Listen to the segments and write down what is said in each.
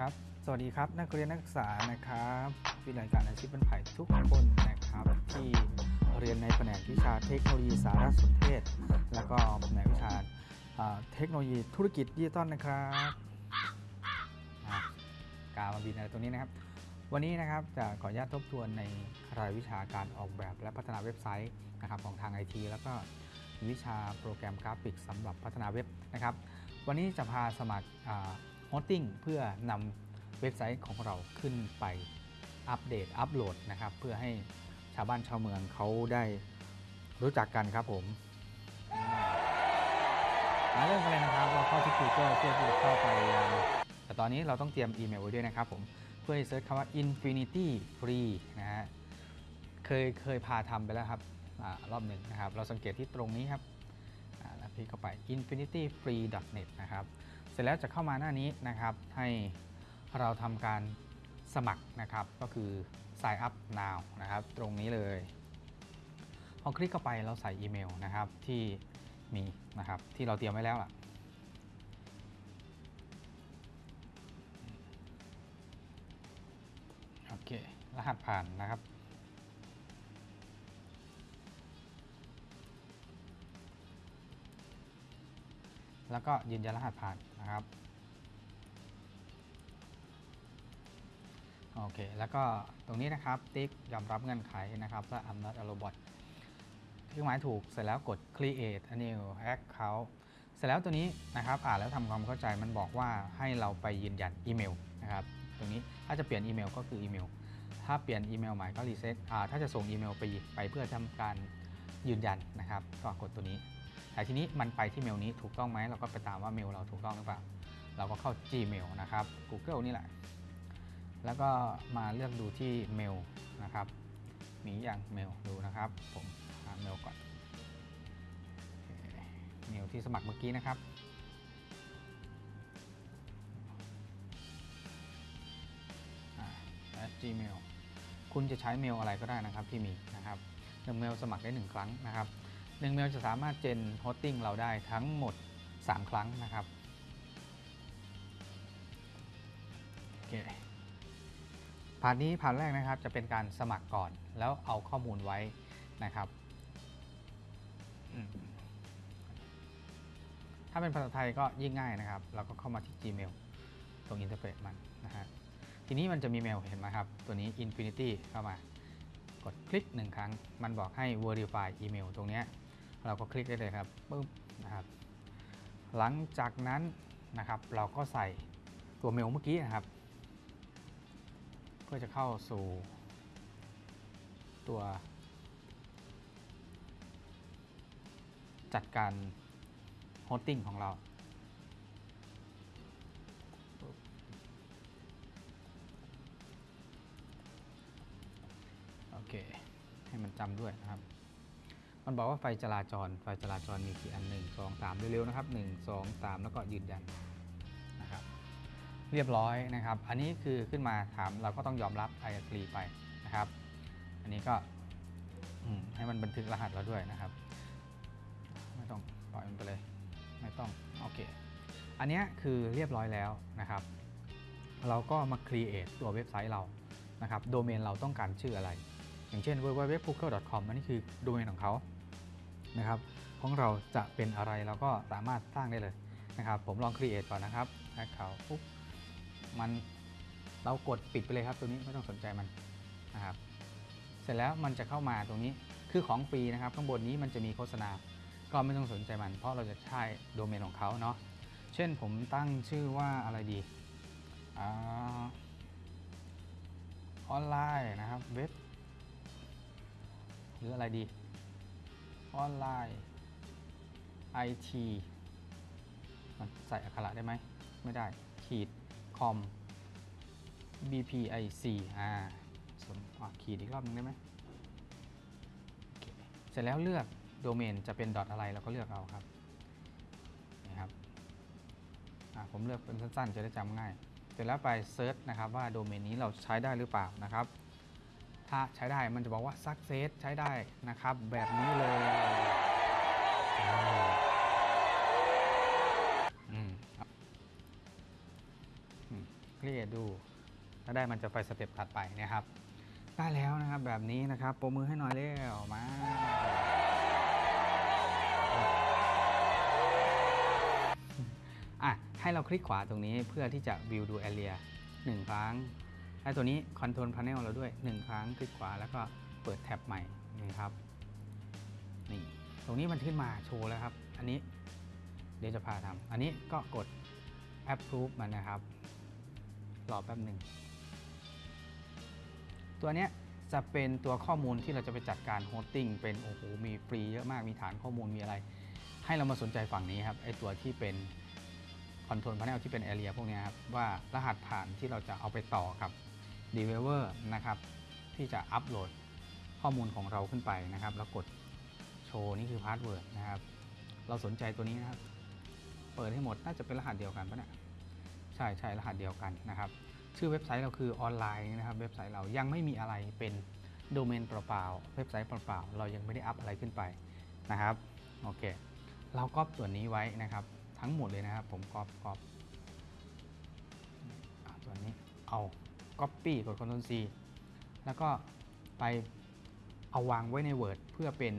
ครับ สวัสดีครับ นักเรียนนักศึกษานะครับวิทยาลัยการอาชีพบ้านไผ่ทุกคนนะครับ ที่เรียนในแผนกวิชาเทคโนโลยีสารสนเทศ แล้วก็แผนกวิชาเทคโนโลยีธุรกิจดิจิตอลนะครับกามาบินอะไรตรงนี้นะครับ วันนี้นะครับจะขออนุญาตทบทวนในรายวิชาการออกแบบและพัฒนาเว็บไซต์นะครับของทางไอทีแล้วก็วิชาโปรแกรมกราฟิกสำหรับพัฒนาเว็บนะครับ วันนี้จะพาสมัคร hosting เพื่อนำเว็บไซต์ของเราขึ้นไปอัปเดตอัปโหลดนะครับเพื่อให้ชาวบ้านชาวเมืองเขาได้รู้จักกันครับผมมาเริ่มกันเลยนะครับเราเข้าที่ Google เพื่อที่จะเข้าไปยังแต่ตอนนี้เราต้องเตรียมอีเมลไว้ด้วยนะครับผมเพื่อให้ search คำว่า InfinityFree นะฮะเคยเคยพาทำไปแล้วครับอรอบหนึ่งนะครับ เราสังเกตที่ตรงนี้ครับแล้วพี่เข้าไป infinityfree.net นะครับ ร็จแล้วจะเข้ามาหน้านี้นะครับ ให้เราทำการสมัครนะครับ ก็คือ sign up now นะครับ ตรงนี้เลย พอคลิกเข้าไปเราใส่อีเมลนะครับที่มีนะครับที่เราเตรียมไว้แล้วล่ะโอเค รหัสผ่านนะครับ แล้วก็ยืนยันรหัสผ่านนะครับโอเค แล้วก็ตรงนี้นะครับติ๊กยอมรับเงื่อนไขนะครับและ I'm not a robot เครื่องหมายถูกเสร็จแล้วกด create a new account เสร็จแล้วตัวนี้นะครับอ่านแล้วทำความเข้าใจมันบอกว่าให้เราไปยืนยันอีเมลนะครับตรงนี้ถ้าจะเปลี่ยนอีเมลก็คืออีเมล ถ้าเปลี่ยนอีเมลใหม่ก็รีเซ็ตอ่าถ้าจะส่งอีเมลไปไปเพื่อทำการยืนยันนะครับ ก็กดตัวนี้ แต่ทีนี้มันไปที่เมลนี้ถูกต้องไหมเราก็ไปตามว่าเมลเราถูกต้องหรือเปล่า เราก็เข้า Gmail นะครับ Google นี่แหละ แล้วก็มาเลือกดูที่เมลนะครับ มีอย่างเมลดูนะครับ ผมหาเมลก่อน เมลที่สมัครเมื่อกี้นะครับอ่า Gmail คุณจะใช้เมลอะไรก็ได้นะครับที่มีนะครับเมลสมัครได้หนึ่งครั้งนะครับ หนึ่งเมลจะสามารถ gen hosting เราได้ทั้งหมด 3 ครั้งนะครับโอเคผ่านนี้ผ่านแรกนะครับจะเป็นการสมัครก่อนแล้วเอาข้อมูลไว้นะครับ ถ้าเป็นภาษาไทยก็ยิ่งง่ายนะครับ เราก็เข้ามาที่ Gmail ตรง interface มันนะฮะทีนี้มันจะมีเมลเห็นไหมครับ ตัวนี้ Infinity เข้ามากดคลิกหนึ่งครั้ง มันบอกให้ Verify email ตรงเนี้ย เราก็คลิกได้เลยครับปึ๊บนะครับ หลังจากนั้นนะครับเราก็ใส่ตัวเมลเมื่อกี้นะครับ เพื่อจะเข้าสู่ตัว จัดการโฮสติ้งของเราโอเค ให้มันจำด้วยนะครับ มันบอกว่าไฟจราจร ไฟจราจรมีกี่อัน 1 2 3 เร็วๆนะครับ 1 2 3 แล้วก็ยืนยันนะครับ เรียบร้อยนะครับ อันนี้คือขึ้นมาถามเราก็ต้องยอมรับ I agree ไปนะครับ อันนี้ก็ให้มันบันทึกรหัสเราด้วยนะครับ ไม่ต้องปล่อยมันไปเลย ไม่ต้องโอเค อันนี้คือเรียบร้อยแล้วนะครับ เราก็มา create ตัวเว็บไซต์เรานะครับ โดเมนเราต้องการชื่ออะไร อย่างเช่น www.google.com อันนี้คือโดเมนของเขานะครับของเราจะเป็นอะไรเราก็สามารถสร้างได้เลยนะครับ ผมลอง create ก่อนนะครับแอคเคาปุ๊บมันเรากดปิดไปเลยครับ ตัวนี้ไม่ต้องสนใจมันนะครับ เสร็จแล้วมันจะเข้ามาตรงนี้คือของฟรีนะครับข้างบนนี้มันจะมีโฆษณา ก็ไม่ต้องสนใจมัน เพราะเราจะใช้โดเมนของเขาเนาะเช่นผมตั้งชื่อว่าอะไรดีอาออนไลน์นะครับเว็บ หรืออะไรดี ออนไลน์ IT มันใส่อักขระได้ไหม ไม่ได้ ขีดคอม BPIC อ่าสมอะขีดอีกรอบนึงได้ไหม เสร็จแล้วเลือกโดเมนจะเป็นดอทอะไรเราก็เลือกเอาครับนี่ครับอะผมเลือกเป็นสั้นๆ จะได้จำง่าย เสร็จแล้วไปเซิร์ชนะครับว่าโดเมนนี้เราใช้ได้หรือเปล่านะครับ ถ้าใช้ได้มันจะบอกว่า success ใช้ได้นะครับ แบบนี้เลยอ่าอืมครับอืมครีเอทดู ถ้าได้มันจะไปสเต็ปถัดไปนะครับ ได้แล้วนะครับแบบนี้นะครับโปรมือให้หน่อยเร็วมาอะให้เราคลิกขวาตรงนี้เพื่อที่จะ view ดู area หนึ่งครั้ง และตัวนี้ control panel เราด้วย 1 ครั้งคลิกขวาแล้วก็เปิดแท็บใหม่นี่ครับนี่ตรงนี้มันขึ้นมาโชว์แล้วครับ อันนี้เดี๋ยวจะพาทำอันนี้ก็กด approve มันนะครับรอแป๊บหนึ่งตัวเนี้ยจะเป็นตัวข้อมูลที่เราจะไปจัดการ hosting เป็นโอ้โหมีฟรีเยอะมากมีฐานข้อมูลมีอะไร ให้เรามาสนใจฝั่งนี้ครับไอตัวที่เป็นControl Panel ที่เป็น Area พวกนี้ครับว่ารหัสผ่านที่เราจะเอาไปต่อกับ d e v e l o p e r นะครับที่จะอัปโหลดข้อมูลของเราขึ้นไปนะครับ แล้วกดโชว์นี่คือ password นะครับ เราสนใจตัวนี้นะครับ เปิดให้หมดน่าจะเป็นรหัสเดียวกันปะเนี่ยใช่ใช่รหัสเดียวกันนะครับ ชื่อเว็บไซต์เราคือออนไลน์นะครับ เว็บไซต์เรายังไม่มีอะไรเป็นโดเมนเปล่าๆเว็บไซต์เปล่าๆเรายังไม่ได้อัพอะไรขึ้นไปนะครับโอเค เราก๊อปส่วนนี้ไว้นะครับ ทั้งหมดเลยนะครับ ผมก๊อปก๊อปอะตัวนี้เอา Copy กด Ctrl C แล้วก็ไปเอาวางไว้ใน Word เพื่อเป็น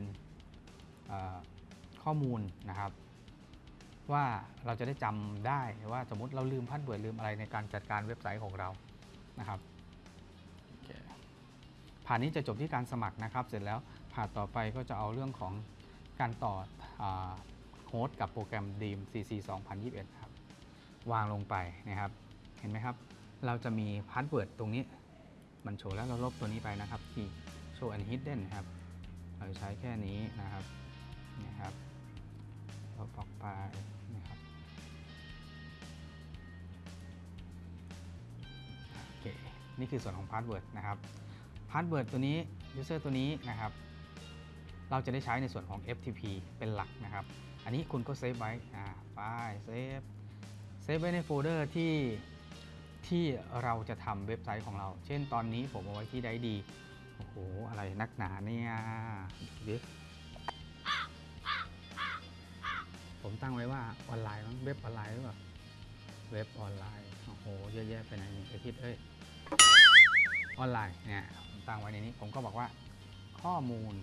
ข้อมูลนะครับ ว่าเราจะได้จำได้ว่าสมมติเราลืม password ลืมอะไรในการจัดการเว็บไซต์ของเรานะครับผ่านนี้จะจบที่การสมัครนะครับ เสร็จแล้วผ่านต่อไปก็จะเอาเรื่องของการต่อ host กับโปรแกรม Dreamweaver CC 2021 ครับ วางลงไปนะครับ เห็นไหมครับ เราจะมี password ตรงนี้มันโชว์แล้วเราลบตัวนี้ไปนะครับที่ show and hidden นะครับ เราจะใช้แค่นี้นะครับนี่ครับลบออกไปนะครับโอเคนี่คือส่วนของ password นะครับ password ตัวนี้ user ตัวนี้นะครับ เราจะได้ใช้ในส่วนของ FTP เป็นหลักนะครับ อันนี้คุณก็เซฟไว้อ่าไปเซฟเซฟไว้ในโฟลเดอร์ที่ ที่เราจะทำเว็บไซต์ของเรา เช่นตอนนี้ผมเอาไว้ที่ไดดี โอ้โห อะไรนักหนาเนี่ยดูดิผมตั้งไว้ว่าออนไลน์มั้งเว็บออนไลน์หรือเปล่าเว็บออนไลน์ โอ้โห เยอะแยะไปไหนนี่ไอทิศเอ้ย ออนไลน์เนี่ยผมตั้งไว้ในนี้ ผมก็บอกว่าข้อมูล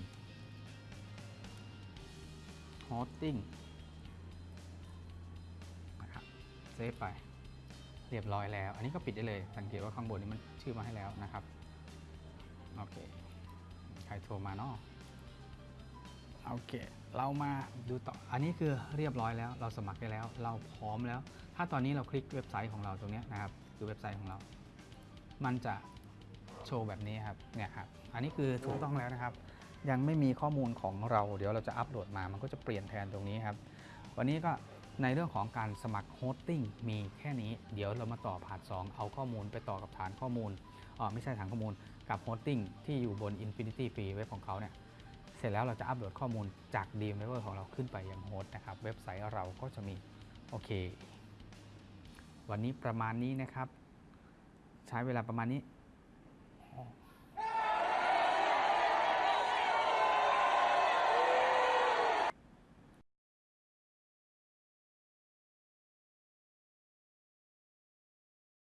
hosting นะครับเซฟไป เรียบร้อยแล้ว อันนี้ก็ปิดได้เลย สังเกตว่าข้างบนนี้มันชื่อมาให้แล้วนะครับ โอเค ใครโทรมาเนาะโอเค เรามาดูต่อ อันนี้คือเรียบร้อยแล้ว เราสมัครได้แล้ว เราพร้อมแล้ว ถ้าตอนนี้เราคลิกเว็บไซต์ของเราตรงนี้นะครับ คือเว็บไซต์ของเรา มันจะโชว์แบบนี้ครับ เนี่ยครับ อันนี้คือถูกต้องแล้วนะครับ ยังไม่มีข้อมูลของเรา เดี๋ยวเราจะอัปโหลดมา มันก็จะเปลี่ยนแทนตรงนี้ครับ วันนี้ก็ ในเรื่องของการสมัคร hosting มีแค่นี้ เดี๋ยวเรามาต่อ part 2เอาข้อมูลไปต่อกับฐานข้อมูลออไม่ใช่ฐานข้อมูลกับ hosting ที่อยู่บน Infinity Free เว็บของเขาเนี่ยเสร็จแล้วเราจะอัปโหลดข้อมูลจาก d m e v e r ของเราขึ้นไปยัง host นะครับ เว็บไซต์เราก็จะมี โอเค วันนี้ประมาณนี้นะครับ ใช้เวลาประมาณนี้